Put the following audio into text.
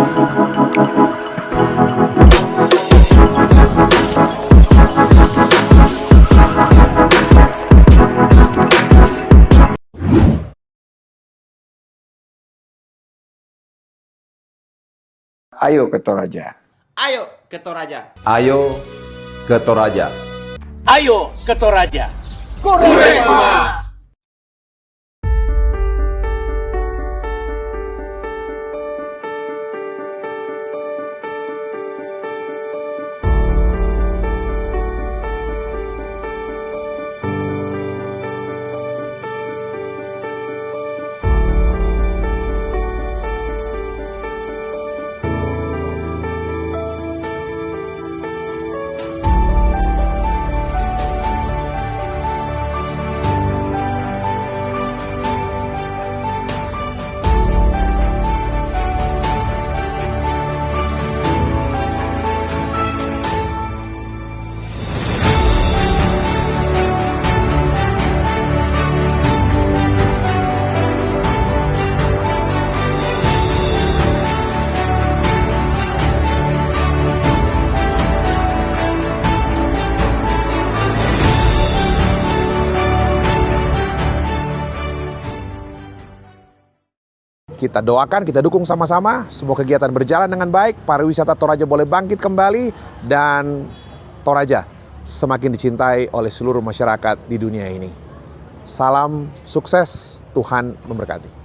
Ayo ke Toraja. Ayo ke Toraja. Ayo ke Toraja. Ayo ke Toraja. Kita doakan, kita dukung sama-sama. Semua kegiatan berjalan dengan baik. Pariwisata Toraja boleh bangkit kembali. Dan Toraja semakin dicintai oleh seluruh masyarakat di dunia ini. Salam sukses, Tuhan memberkati.